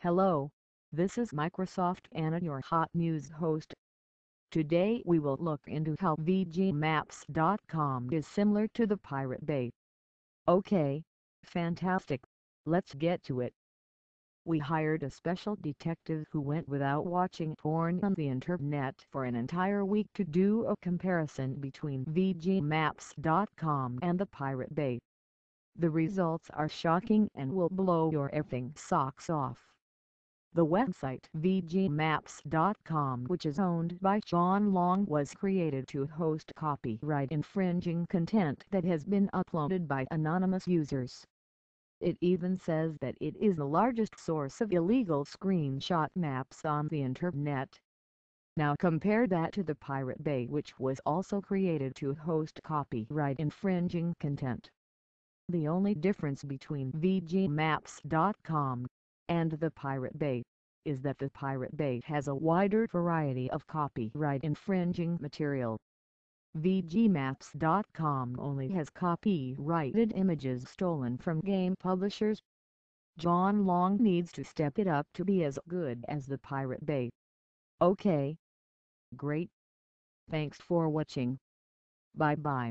Hello, this is Microsoft Anna your hot news host. Today we will look into how VGMaps.com is similar to the Pirate Bay. Okay, fantastic, let's get to it. We hired a special detective who went without watching porn on the internet for an entire week to do a comparison between VGMaps.com and the Pirate Bay. The results are shocking and will blow your effing socks off. The website VGMaps.com which is owned by John Long was created to host copyright infringing content that has been uploaded by anonymous users. It even says that it is the largest source of illegal screenshot maps on the internet. Now compare that to the Pirate Bay which was also created to host copyright infringing content. The only difference between VGMaps.com and the Pirate Bay, is that the Pirate Bay has a wider variety of copyright infringing material. VGMaps.com only has copyrighted images stolen from game publishers. John Long needs to step it up to be as good as the Pirate Bay. Okay. Great. Thanks for watching. Bye bye.